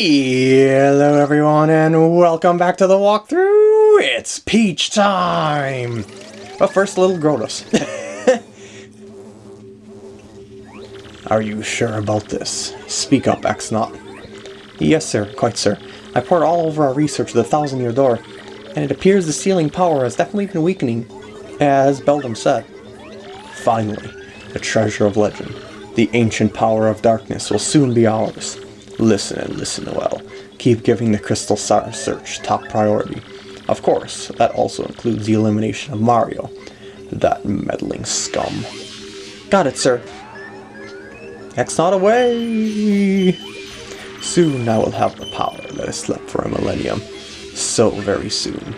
Hello everyone and welcome back to the walkthrough! It's Peach time! But first, little Grodus. Are you sure about this? Speak up, X-Naut. Yes, sir. Quite, sir. I poured all over our research of the Thousand Year Door, and it appears the sealing power has definitely been weakening, as Beldam said. Finally, the treasure of legend, the ancient power of darkness will soon be ours. Listen and listen well. Keep giving the Crystal Star search top priority. Of course, that also includes the elimination of Mario. That meddling scum. Got it, sir. X-Naut away! Soon I will have the power that has slept for a millennium. So very soon.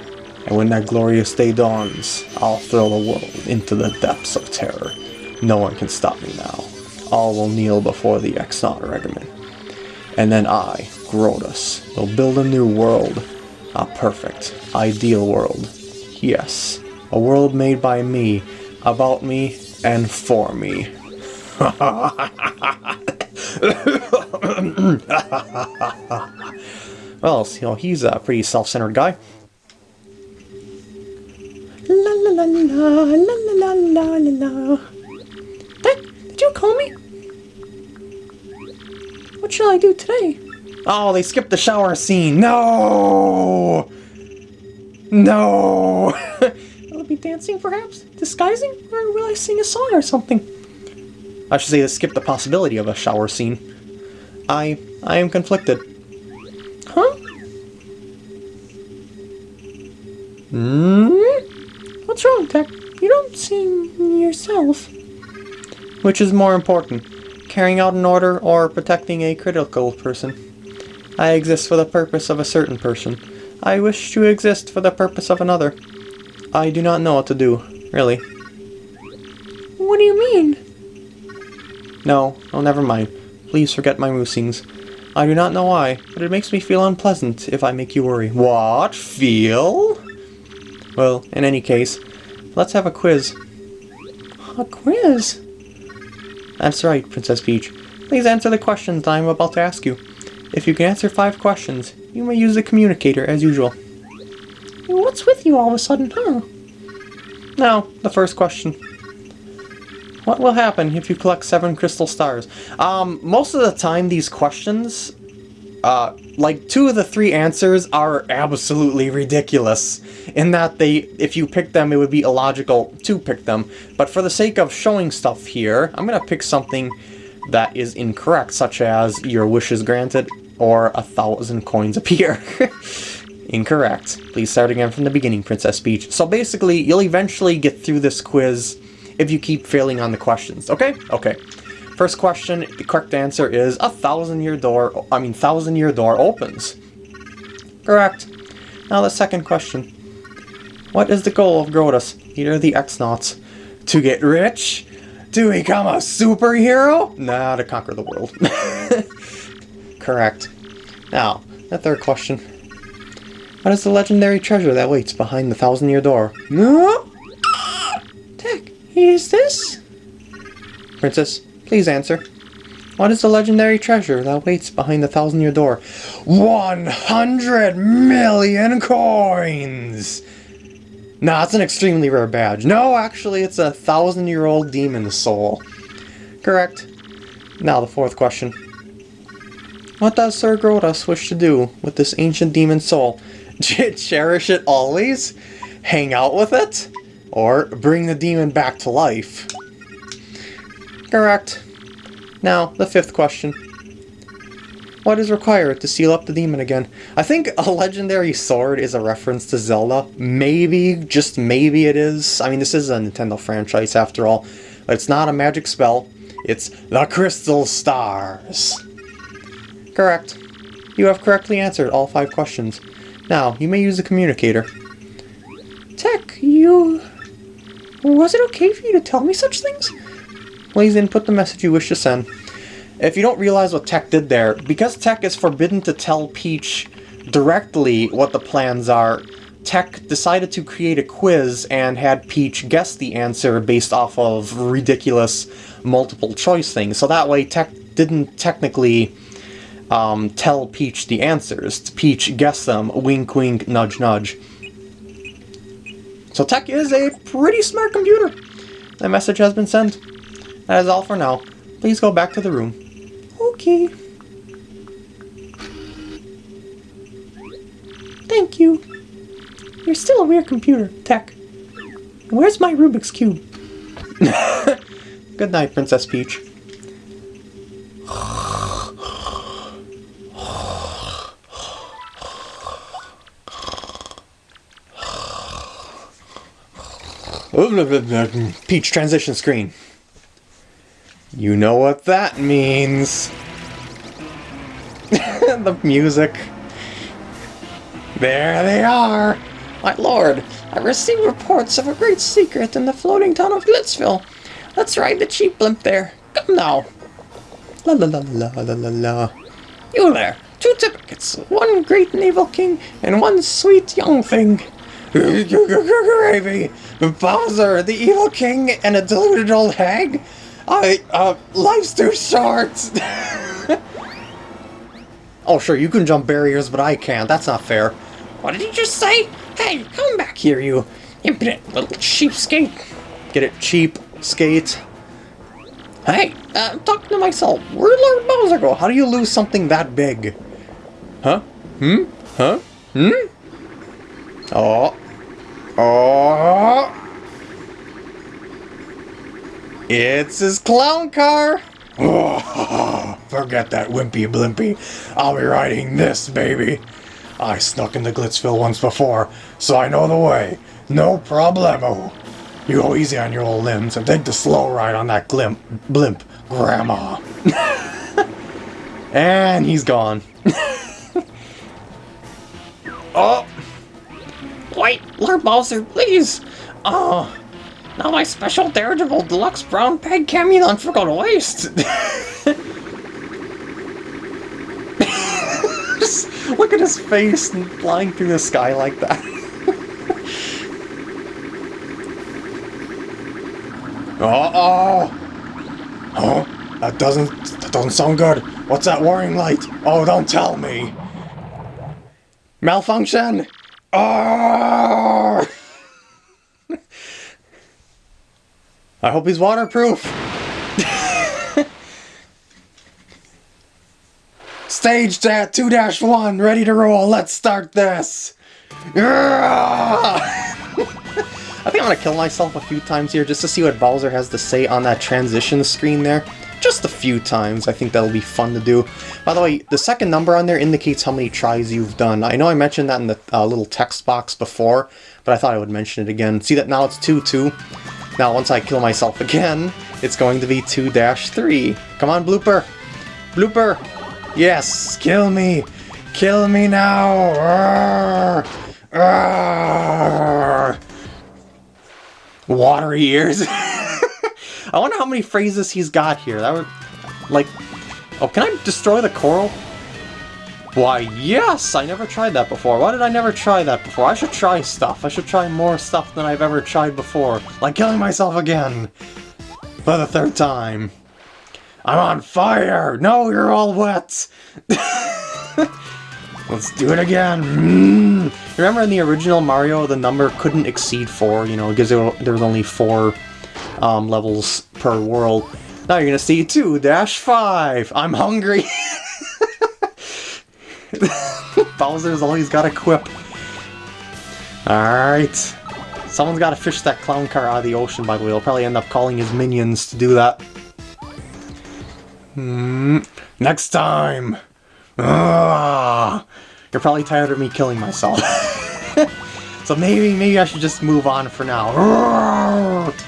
And when that glorious day dawns, I'll throw the world into the depths of terror. No one can stop me now. All will kneel before the X-Naut regiment. And then I, Grodus, will build a new world. A perfect, ideal world. Yes, a world made by me, about me, and for me. well, you know, he's a pretty self-centered guy. La la la la la la la la la. Did you call me? What shall I do today? Oh, they skipped the shower scene. No! No! will I be dancing, perhaps? Disguising? Or will I sing a song or something? I should say, they skipped the possibility of a shower scene. I... I am conflicted. Huh? Hmm? What's wrong, TEC? You don't seem yourself. Which is more important, carrying out an order or protecting a critical person? I exist for the purpose of a certain person. I wish to exist for the purpose of another. I do not know what to do, really. What do you mean? No, oh never mind. Please forget my musings. I do not know why, but it makes me feel unpleasant if I make you worry. What? Feel? Well, in any case, let's have a quiz. A quiz? That's right, Princess Peach. Please answer the questions I am about to ask you. If you can answer five questions, you may use the communicator as usual. What's with you all of a sudden, huh? Now, the first question. What will happen if you collect seven crystal stars? Um, most of the time these questions, uh, like two of the three answers are absolutely ridiculous. In that they, if you pick them, it would be illogical to pick them. But for the sake of showing stuff here, I'm gonna pick something that is incorrect, such as your wish is granted or a thousand coins appear. Incorrect. Please start again from the beginning, Princess Peach. So basically, you'll eventually get through this quiz if you keep failing on the questions. Okay? Okay. First question, the correct answer is a thousand year door, I mean thousand year door opens. Correct. Now the second question. What is the goal of Grodus, leader of the X-Nauts? To get rich? To become a superhero? Nah, to conquer the world. Correct. Now, the third question. What is the legendary treasure that waits behind the thousand year door? No? Is this? Princess, please answer. What is the legendary treasure that waits behind the thousand-year door? 100 million coins! Nah, it's an extremely rare badge. No, actually, it's a thousand-year-old demon soul. Correct. Now the fourth question. What does Sir Grodus wish to do with this ancient demon soul? Cherish it always? Hang out with it? Or bring the demon back to life. Correct. Now, the fifth question. What is required to seal up the demon again? I think a legendary sword is a reference to Zelda. Maybe, just maybe it is. I mean, this is a Nintendo franchise after all. It's not a magic spell. It's the Crystal Stars. Correct. You have correctly answered all five questions. Now, you may use the communicator. TEC, you was it okay for you to tell me such things? Please input the message you wish to send. If you don't realize what TEC did there, because TEC is forbidden to tell Peach directly what the plans are, TEC decided to create a quiz and had Peach guess the answer based off of ridiculous multiple choice things. So that way TEC didn't technically um, tell Peach the answers. Peach guessed them, wink wink, nudge nudge. So TEC is a pretty smart computer. The message has been sent. That is all for now. Please go back to the room. Okay. Thank you. You're still a weird computer, TEC. Where's my Rubik's Cube? Good night, Princess Peach. Peach transition screen. You know what that means. the music. There they are. My lord, I received reports of a great secret in the floating town of Glitzville. Let's ride the cheap blimp there. Come now. La la la la la la la. You there, two tickets, one great naval king and one sweet young thing. Gravy! Bowser, the evil king, and a deluded old hag? I, uh, life's too short! oh, sure, you can jump barriers, but I can't. That's not fair. What did you just say? Hey, come back here, you impudent little cheapskate. Get it, cheap skate. Hey, uh, I'm talking to myself. Where'd Lord Bowser go? How do you lose something that big? Huh? Hmm? Huh? Hmm? Oh. Oh. It's his clown car. Oh, forget that wimpy blimpy. I'll be riding this, baby. I snuck into Glitzville once before, so I know the way. No problemo. You go easy on your old limbs and take the slow ride on that glimp, blimp, Grandma. and he's gone. oh! Wait, Lord Bowser, please! Oh, now my special Daredevil Deluxe Brown Peg Camunon forgot to waste! look at his face flying through the sky like that. Uh-oh! Oh, that doesn't that doesn't sound good. What's that warning light? Oh, don't tell me. Malfunction. Oh! I hope he's waterproof. Stage that 2-1, ready to roll. Let's start this. I think I'm gonna kill myself a few times here just to see what Bowser has to say on that transition screen there. Just a few times. I think that'll be fun to do. By the way, the second number on there indicates how many tries you've done. I know I mentioned that in the uh, little text box before, but I thought I would mention it again. See that now it's 2-2? Now once I kill myself again, it's going to be 2-3. Come on, Blooper! Blooper! Yes! Kill me! Kill me now! Arrgh! Arrgh! watery ears. I wonder how many phrases he's got here. That would, like, oh, can I destroy the coral? Why, yes! I never tried that before. Why did I never try that before? I should try stuff. I should try more stuff than I've ever tried before. Like killing myself again. For the third time. I'm on fire! No, you're all wet! Let's do it again. Mm. Remember in the original Mario, the number couldn't exceed four, you know, because there was only four um, levels per world. Now you're gonna see 2-5. I'm hungry. Bowser's always got a quip. Alright. Someone's gotta fish that clown car out of the ocean, by the way. He'll probably end up calling his minions to do that. Hmm. Next time! Ugh. You're probably tired of me killing myself. so maybe, maybe I should just move on for now.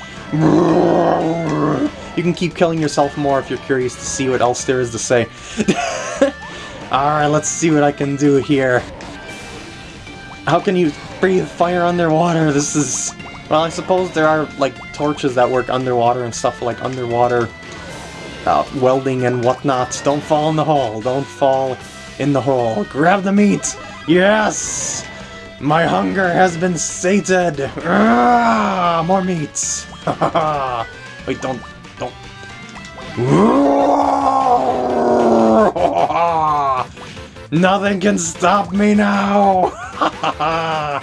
You can keep killing yourself more if you're curious to see what else there is to say. Alright, let's see what I can do here. How can you breathe fire underwater? This is... Well, I suppose there are, like, torches that work underwater and stuff like underwater uh, welding and whatnot. Don't fall in the hole. Don't fall in the hole. Grab the meat. Yes! My hunger has been sated. Ah, more meat. Wait, don't, don't. Nothing can stop me now!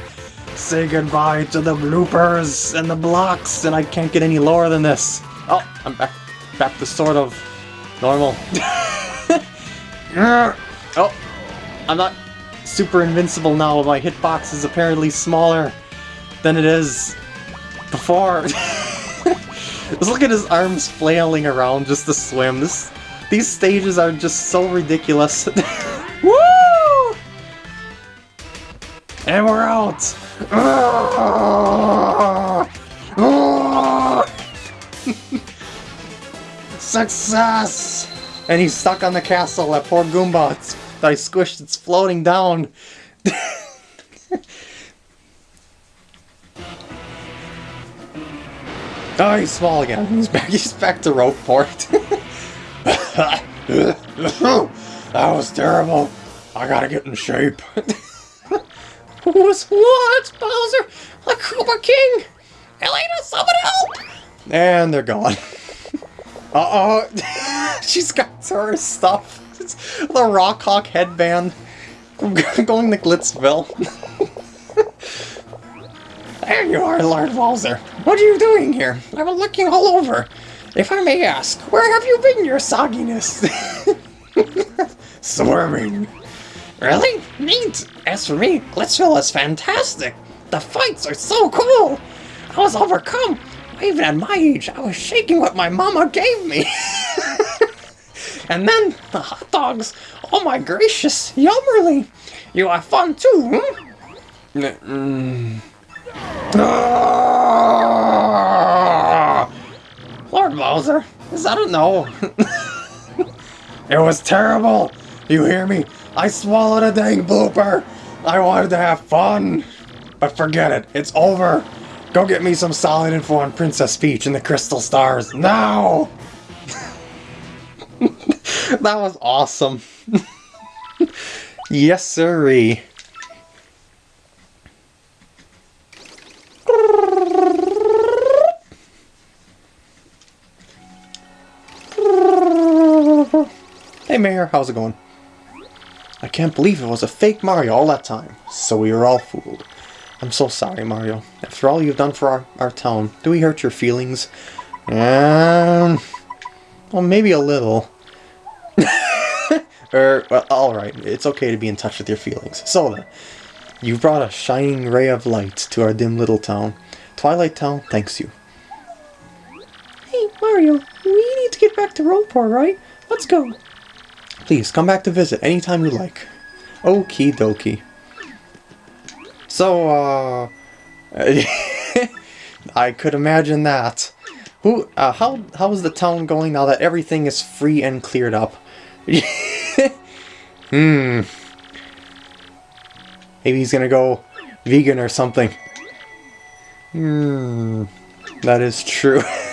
Say goodbye to the bloopers and the blocks, and I can't get any lower than this. Oh, I'm back, back to sort of normal. oh, I'm not super invincible now. My hitbox is apparently smaller than it is before. Just look at his arms flailing around just to swim. This, these stages are just so ridiculous. And we're out! Success! And he's stuck on the castle, that poor Goomba. It's, I squished, it's floating down. oh, he's small again. Mm-hmm. He's back, he's back to Rogueport. that was terrible. I gotta get in shape. Who's what, Bowser? The Koopa King! Elena, someone help! And they're gone. Uh-oh. She's got her stuff. It's the Rawk Hawk headband. Going to Glitzville. there you are, Lord Bowser. What are you doing here? I've been looking all over. If I may ask, where have you been, your sogginess? Swarming. Really? Neat! As for me, Glitzville is fantastic! The fights are so cool! I was overcome! Even at my age, I was shaking what my mama gave me! and then, the hot dogs! Oh my gracious, yummerly! You have fun too, hmm? Mm. Ah! Lord Bowser, is that a no? It was terrible! You hear me? I swallowed a dang blooper! I wanted to have fun! But forget it, it's over! Go get me some solid info on Princess Peach and the Crystal Stars, now! that was awesome. yes, sirree. Hey Mayor, how's it going? I can't believe it was a fake Mario all that time. So we were all fooled. I'm so sorry, Mario. After all you've done for our, our town, do we hurt your feelings? Um, well, maybe a little. er, well, alright. It's okay to be in touch with your feelings. So then, you've brought a shining ray of light to our dim little town. Twilight Town thanks you. Hey, Mario, we need to get back to Rogueport, right? Let's go. Please, come back to visit anytime you like. Okie dokie. So, uh... I could imagine that. Who, uh, how, how is the town going now that everything is free and cleared up? hmm. Maybe he's gonna go vegan or something. Hmm. That is true.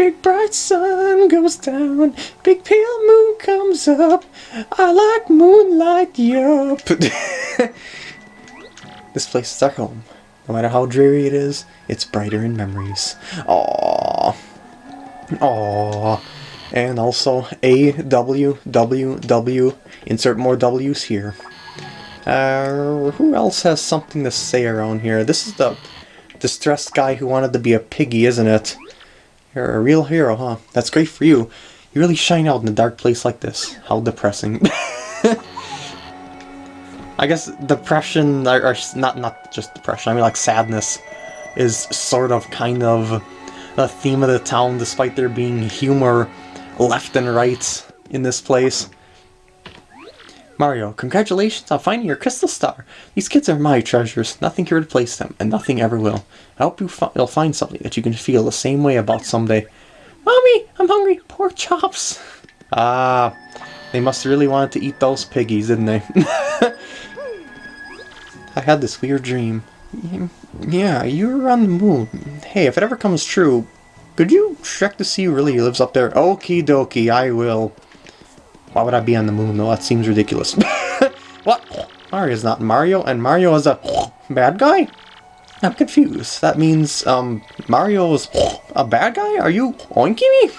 Big bright sun goes down, big pale moon comes up. I like moonlight, yup. this place is our home. No matter how dreary it is, it's brighter in memories. Aww. Aww. And also A W W W. Insert more W's here. Uh, who else has something to say around here? This is the distressed guy who wanted to be a piggy, isn't it? You're a real hero, huh? That's great for you. You really shine out in a dark place like this. How depressing. I guess depression, or, or, not not just depression, I mean like sadness, is sort of kind of the theme of the town, despite there being humor left and right in this place. Mario, congratulations on finding your crystal star. These kids are my treasures. Nothing can replace them, and nothing ever will. I hope you fi you'll find something that you can feel the same way about someday. Mommy, I'm hungry. Pork chops. Ah, they must really wanted to eat those piggies, didn't they? I had this weird dream. Yeah, you were on the moon. Hey, if it ever comes true, could you check to see who really lives up there? Okie dokie, I will. Why would I be on the moon, though? That seems ridiculous. what? Mario's not Mario, and Mario is a bad guy? I'm confused. That means, um, Mario's a bad guy? Are you oinking me?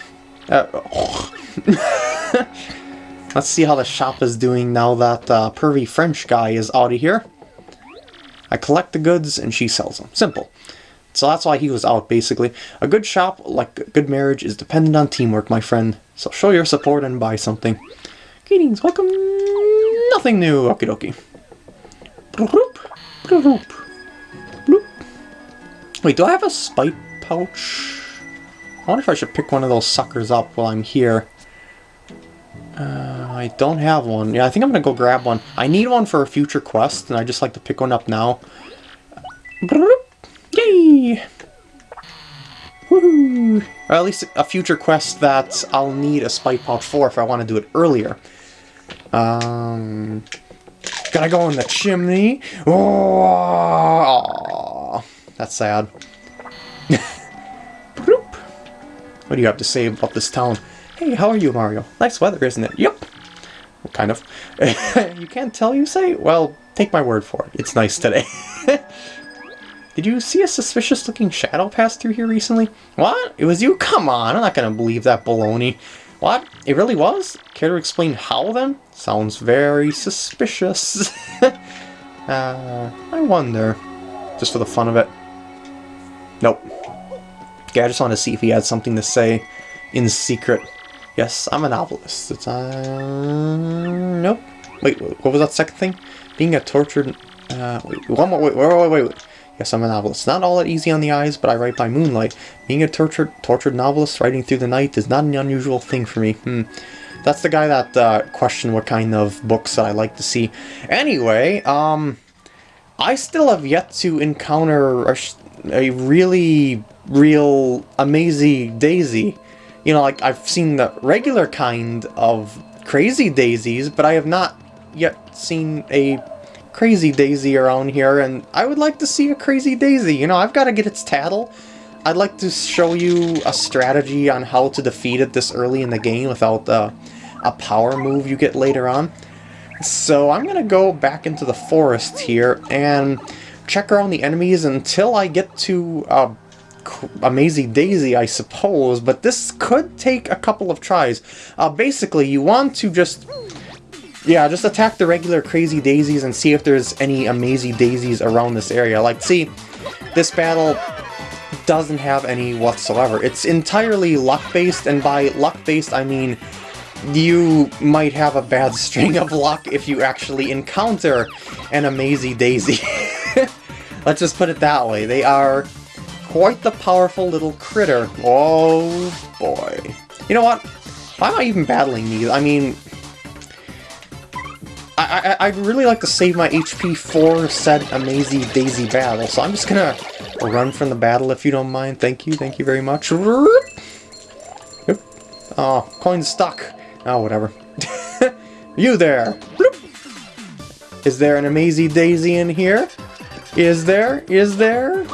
Uh, Let's see how the shop is doing now that uh, pervy French guy is out of here. I collect the goods and she sells them. Simple. So that's why he was out, basically. A good shop, like a good marriage, is dependent on teamwork, my friend. So show your support and buy something. Greetings, welcome. Nothing new. Okie dokie. Bloop, bloop, bloop. Wait, do I have a spite pouch? I wonder if I should pick one of those suckers up while I'm here. Uh, I don't have one. Yeah, I think I'm gonna go grab one. I need one for a future quest, and I just like to pick one up now. Yay! Woohoo! Or at least a future quest that I'll need a spite pouch for if I want to do it earlier. Um, gotta go in the chimney. Oh, that's sad. what do you have to say about this town? Hey, how are you, Mario? Nice weather, isn't it? Yep. Well, kind of. you can't tell, you say? Well, take my word for it. It's nice today. Did you see a suspicious looking shadow pass through here recently? What? It was you? Come on, I'm not gonna believe that baloney. What? It really was? Care to explain how then? Sounds very suspicious. uh, I wonder. Just for the fun of it. Nope. Yeah, I just want to see if he had something to say in secret. Yes, I'm a novelist. It's, uh... Nope. Wait, what was that second thing? Being a tortured... Uh, wait, one more, wait, wait, wait, wait. wait. Yes, I'm a novelist. Not all that easy on the eyes, but I write by moonlight. Being a tortured, tortured novelist writing through the night is not an unusual thing for me. Hmm. That's the guy that uh, questioned what kind of books I like to see. Anyway, um, I still have yet to encounter a, a really, real, amazing daisy. You know, like, I've seen the regular kind of crazy daisies, but I have not yet seen a Crazy Daisy around here, and I would like to see a Crazy Daisy. You know, I've got to get its tattle. I'd like to show you a strategy on how to defeat it this early in the game without uh, a power move you get later on. So I'm going to go back into the forest here and check around the enemies until I get to uh, Amazing Daisy, I suppose, but this could take a couple of tries. Uh, basically, you want to just yeah, just attack the regular Crazy Daisies and see if there's any Amazing Daisies around this area. Like, see, this battle doesn't have any whatsoever. It's entirely luck-based, and by luck-based, I mean you might have a bad string of luck if you actually encounter an Amazing Daisy. Let's just put it that way. They are quite the powerful little critter. Oh, boy. You know what? Why am I even battling these? I mean, I, I, would really like to save my HP for said Amazing Daisy battle, so I'm just gonna run from the battle if you don't mind. Thank you, thank you very much. Oh, coin's stuck. Oh, whatever. you there! Is there an Amazing Daisy in here? Is there? Is there?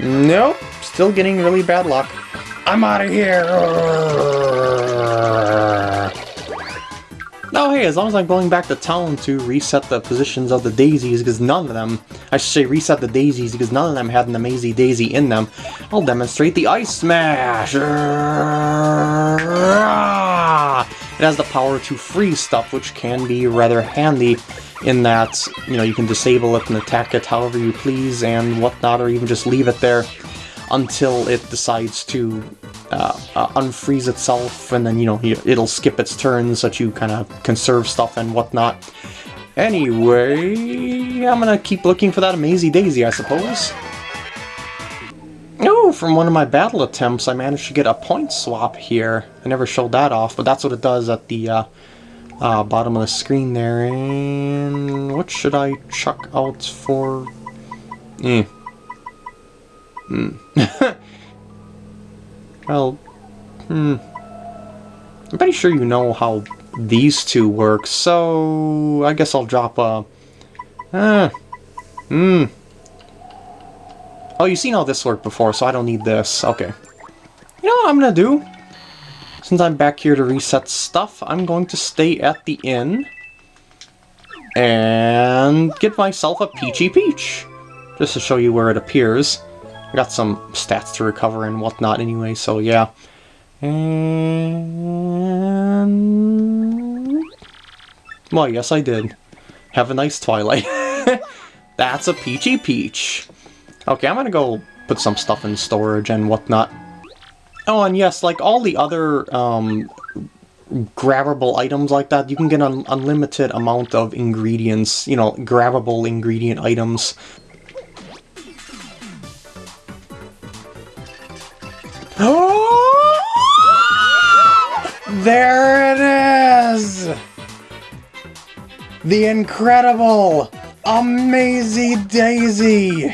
Nope. Still getting really bad luck. I'm out of here! Oh hey, as long as I'm going back to town to reset the positions of the daisies, because none of them, I should say reset the daisies, because none of them had an Amazing Daisy in them, I'll demonstrate the Ice Smash! It has the power to freeze stuff, which can be rather handy in that, you know, you can disable it and attack it however you please and whatnot, or even just leave it there until it decides to uh, uh, unfreeze itself, and then, you know, it'll skip its turns so that you kind of conserve stuff and whatnot. Anyway, I'm gonna keep looking for that Amazing Daisy, I suppose. Oh, from one of my battle attempts, I managed to get a point swap here. I never showed that off, but that's what it does at the uh, uh, bottom of the screen there. And what should I chuck out for? Eh. Hmm. well, hmm. I'm pretty sure you know how these two work, so I guess I'll drop a... Uh, hmm. Oh, you've seen all this work before, so I don't need this. Okay. You know what I'm gonna do? Since I'm back here to reset stuff, I'm going to stay at the inn and get myself a Peachy Peach, just to show you where it appears. I got some stats to recover and whatnot anyway, so yeah. And Well, yes, I did. Have a nice Twilight. That's a peachy peach. Okay, I'm gonna go put some stuff in storage and whatnot. Oh, and yes, like all the other um, grabbable items like that, you can get an unlimited amount of ingredients, you know, grabbable ingredient items. there it is! The incredible, amazing Daisy!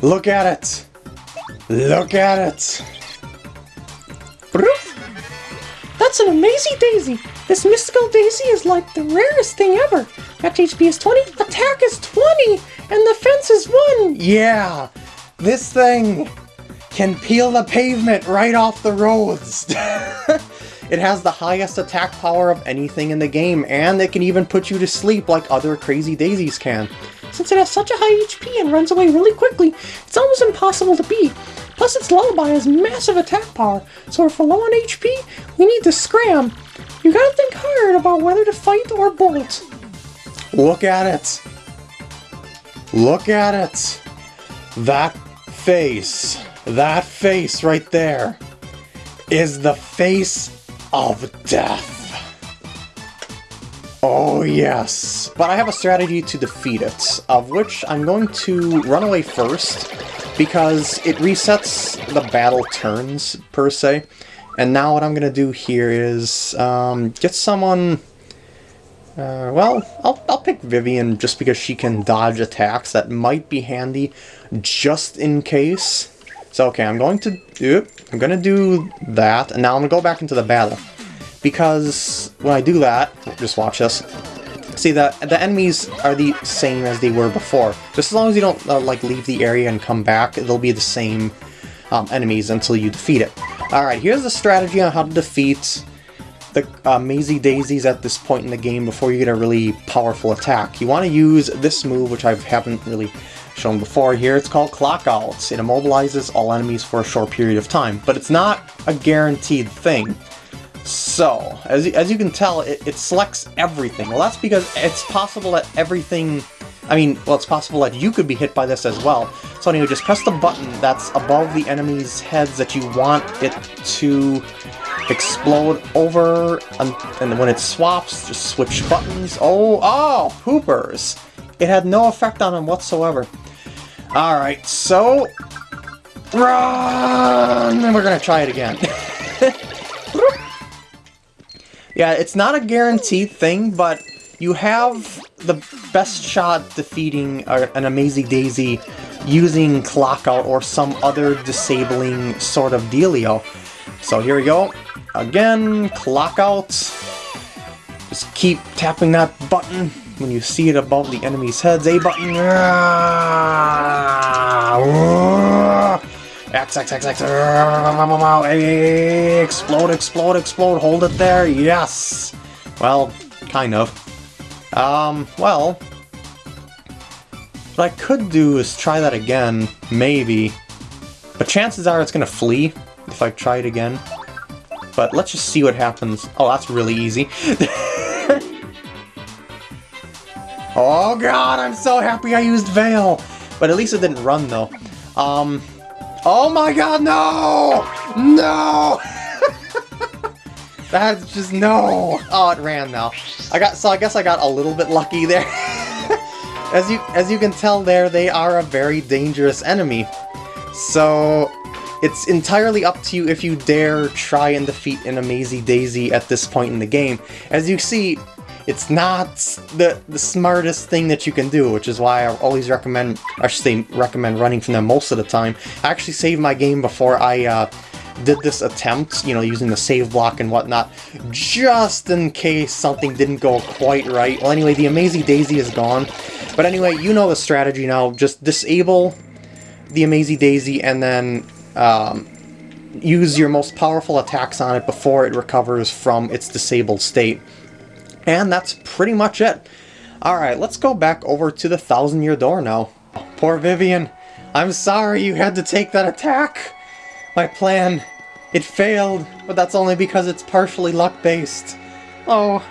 Look at it! Look at it! That's an amazing daisy! This mystical daisy is like the rarest thing ever! Max HP is 20, attack is 20, and the defense is 1! Yeah! This thing can peel the pavement right off the roads! it has the highest attack power of anything in the game, and it can even put you to sleep like other crazy daisies can. Since it has such a high HP and runs away really quickly, it's almost impossible to beat. Plus its lullaby has massive attack power, so if we're low on HP, we need to scram. You gotta think hard about whether to fight or bolt. Look at it! Look at it! That face, that face right there, is the face of death. Oh yes, but I have a strategy to defeat it, of which I'm going to run away first, because it resets the battle turns, per se. And now what I'm going to do here is um, get someone... Uh, well, I'll, I'll pick Vivian just because she can dodge attacks. That might be handy just in case. So okay, I'm going to do I'm going to do that, and now I'm going to go back into the battle because when I do that, just watch this, see that the enemies are the same as they were before. Just as long as you don't uh, like leave the area and come back, they'll be the same um, enemies until you defeat it. Alright, here's the strategy on how to defeat the uh, Mazy Daisies at this point in the game before you get a really powerful attack. You want to use this move, which I haven't really shown before here. It's called Clock Out. It immobilizes all enemies for a short period of time, but it's not a guaranteed thing. So, as, as you can tell, it, it selects everything. Well, that's because it's possible that everything... I mean, well, it's possible that you could be hit by this as well. So anyway, just press the button that's above the enemy's heads that you want it to explode over, and, and when it swaps, just switch buttons. Oh, oh, poopers! It had no effect on him whatsoever. Alright, so... Run! And we're gonna try it again. Yeah, it's not a guaranteed thing, but you have the best shot defeating an Amazing Daisy using Clockout or some other disabling sort of dealio. So here we go. Again, Clockout. Just keep tapping that button when you see it above the enemy's heads. A button. X, X, X, X, explode, explode, explode, hold it there, yes! Well, kind of. Um, well, what I could do is try that again, maybe. But chances are it's gonna flee if I try it again. But let's just see what happens. Oh, that's really easy. oh god, I'm so happy I used Veil! But at least it didn't run, though. Um, Oh my god, no! No! That's just no! Oh, it ran now. I got so I guess I got a little bit lucky there. as you as you can tell there, they are a very dangerous enemy. So it's entirely up to you if you dare try and defeat an Amazy Daisy at this point in the game. As you see, it's not the, the smartest thing that you can do, which is why I always recommend, I should say recommend running from them most of the time. I actually saved my game before I uh, did this attempt, you know, using the save block and whatnot, just in case something didn't go quite right. Well, anyway, the Amazing Daisy is gone. But anyway, you know the strategy now. Just disable the Amazing Daisy and then um, use your most powerful attacks on it before it recovers from its disabled state. And that's pretty much it. Alright, let's go back over to the Thousand Year Door now. Poor Vivian. I'm sorry you had to take that attack. My plan, it failed, but that's only because it's partially luck-based. Oh,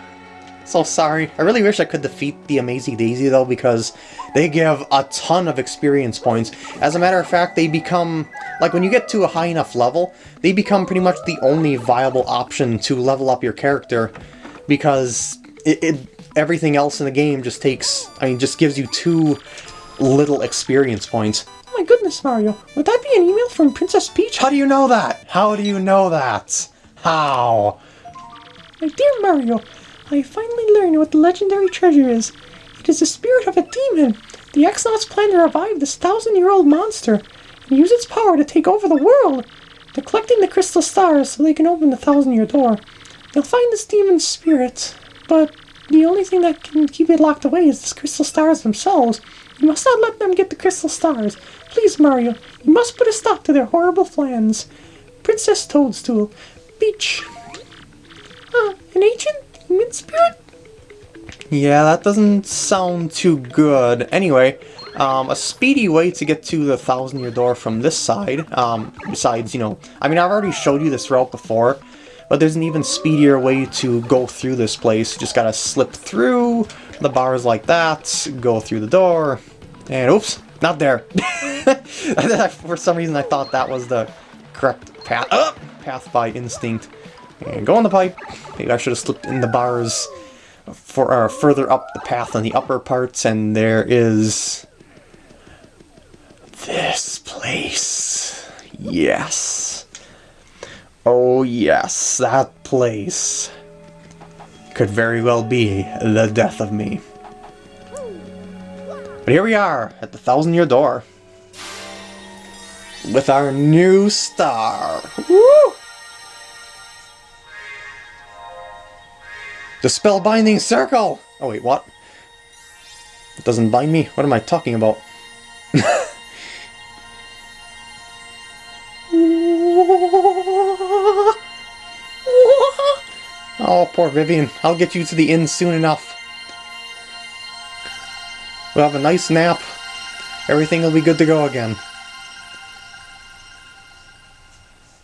So sorry. I really wish I could defeat the Amazing Daisy though because they give a ton of experience points. As a matter of fact, they become, like when you get to a high enough level, they become pretty much the only viable option to level up your character because it, it everything else in the game just takes, I mean, just gives you too little experience points. Oh my goodness, Mario. Would that be an email from Princess Peach? How do you know that? How do you know that? How? My dear Mario, I finally learned what the legendary treasure is. It is the spirit of a demon. The X-Nauts plan to revive this thousand-year-old monster and use its power to take over the world. They're collecting the crystal stars so they can open the thousand-year door. They'll find this demon's spirit, but the only thing that can keep it locked away is the crystal stars themselves. You must not let them get the crystal stars. Please, Mario, you must put a stop to their horrible plans. Princess Toadstool, Peach. Uh, an ancient demon spirit? Yeah, that doesn't sound too good. Anyway, um, a speedy way to get to the Thousand Year Door from this side, um, besides, you know, I mean, I've already showed you this route before, but there's an even speedier way to go through this place. You just gotta slip through the bars like that, go through the door, and oops, not there. For some reason I thought that was the correct path, uh, path by instinct. And go on the pipe. Maybe I should have slipped in the bars for uh, further up the path on the upper parts, and there is this place. Yes. Oh yes, that place could very well be the death of me. But here we are, at the Thousand Year Door. With our new star. Woo! The spellbinding circle! Oh wait, what? It doesn't bind me? What am I talking about? poor Vivian. I'll get you to the inn soon enough. We'll have a nice nap. Everything will be good to go again.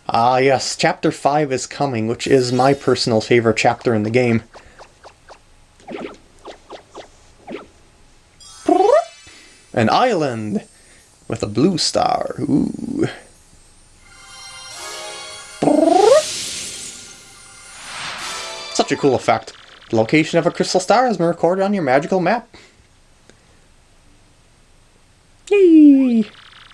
Ah yes, Chapter 5 is coming, which is my personal favorite chapter in the game. An island with a blue star. Ooh. Such a cool effect. The location of a crystal star has been recorded on your magical map. Yay!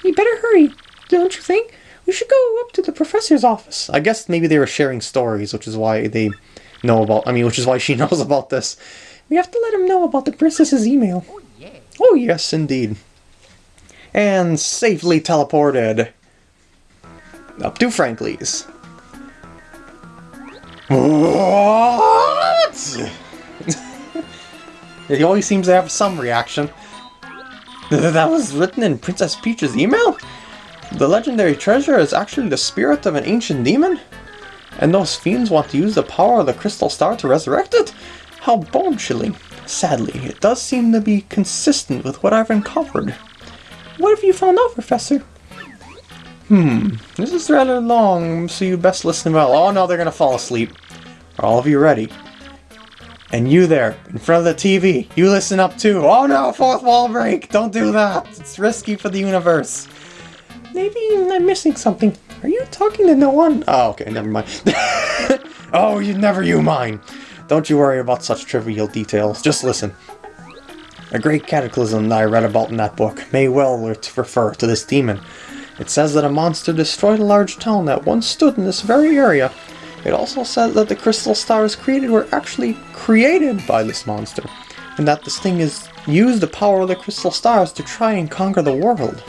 We better hurry, don't you think? We should go up to the professor's office. I guess maybe they were sharing stories, which is why they know about, I mean, which is why she knows about this. We have to let him know about the princess's email. Oh, yeah. Oh, yes, indeed. And safely teleported up to Frankly's. What? he always seems to have some reaction. That was written in Princess Peach's email? The legendary treasure is actually the spirit of an ancient demon? And those fiends want to use the power of the crystal star to resurrect it? How bone-chilling. Sadly, it does seem to be consistent with what I've uncovered. What have you found out, Professor? Hmm, this is rather long, so you best listen well. Oh no, they're gonna fall asleep. Are all of you ready? And you there, in front of the TV, you listen up too. Oh no, fourth wall break! Don't do that! It's risky for the universe. Maybe I'm missing something. Are you talking to no one? Oh, okay, never mind. oh, you never you mind. Don't you worry about such trivial details. Just listen. A great cataclysm that I read about in that book may well refer to this demon. It says that a monster destroyed a large town that once stood in this very area. It also says that the crystal stars created were actually created by this monster, and that this thing is used the power of the crystal stars to try and conquer the world.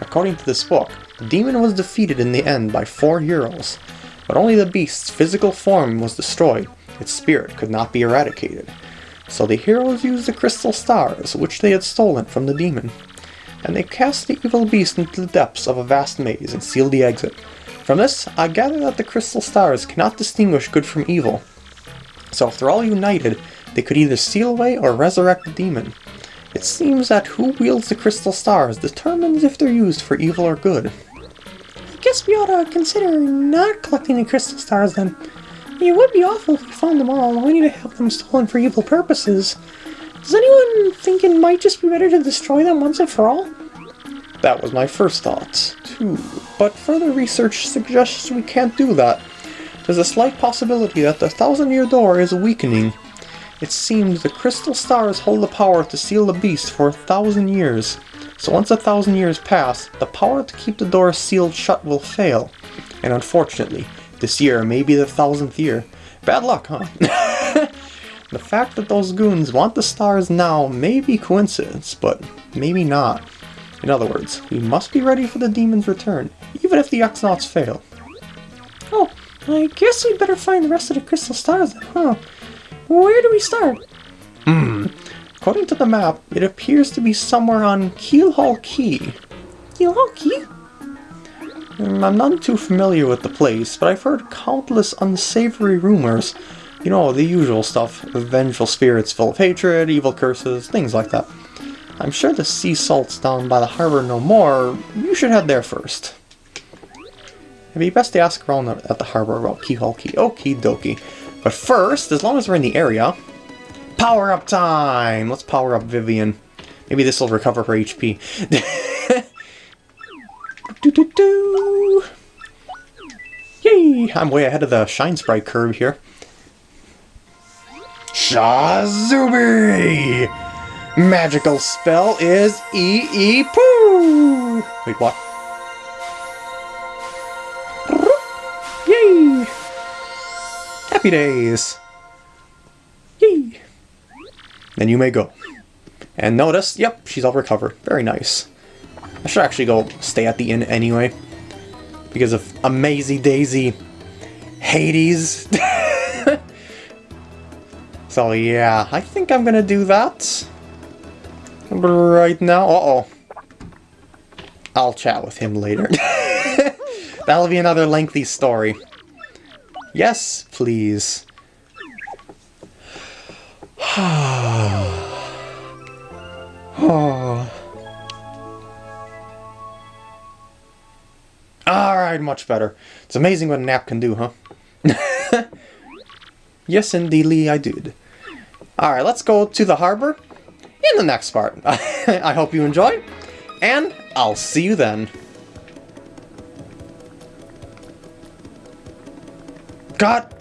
According to this book, the demon was defeated in the end by four heroes, but only the beast's physical form was destroyed, its spirit could not be eradicated. So the heroes used the crystal stars, which they had stolen from the demon, and they cast the evil beast into the depths of a vast maze and sealed the exit. From this, I gather that the crystal stars cannot distinguish good from evil. So if they're all united, they could either seal away or resurrect the demon. It seems that who wields the crystal stars determines if they're used for evil or good. I guess we ought to consider not collecting the crystal stars then. It would be awful if we found them all, only to have them stolen for evil purposes. Does anyone think it might just be better to destroy them once and for all? That was my first thought, too. But further research suggests we can't do that. There's a slight possibility that the Thousand Year Door is weakening. It seems the crystal stars hold the power to seal the beast for a thousand years. So once a thousand years pass, the power to keep the door sealed shut will fail. And unfortunately, this year may be the thousandth year. Bad luck, huh? the fact that those goons want the stars now may be coincidence, but maybe not. In other words, we must be ready for the demon's return, even if the X-Nauts fail. Oh, I guess we'd better find the rest of the crystal stars then, huh? Where do we start? Hmm. According to the map, it appears to be somewhere on Keelhaul Key. Yolki? Mm, I'm not too familiar with the place, but I've heard countless unsavory rumors. You know, the usual stuff. Vengeful spirits full of hatred, evil curses, things like that. I'm sure the sea salt's down by the harbor no more. You should head there first. It'd be best to ask around at the harbor about Keelhaul Key. Okie dokie. But first, as long as we're in the area, power up time! Let's power up Vivian. Maybe this will recover her HP. do do do. Yay! I'm way ahead of the Shine Sprite curve here. Shazubi! Magical spell is E E Poo! Wait, what? Yay! Happy days! Yay! Then you may go. And notice, yep, she's all recovered. Very nice. I should actually go stay at the inn anyway. Because of Amazy Dayzee Hades. so yeah, I think I'm gonna do that. Right now. Uh-oh. I'll chat with him later. That'll be another lengthy story. Yes, please. Alright, much better. It's amazing what a nap can do, huh? yes, indeedly, I did. Alright, let's go to the harbor in the next part. I hope you enjoy, and I'll see you then. God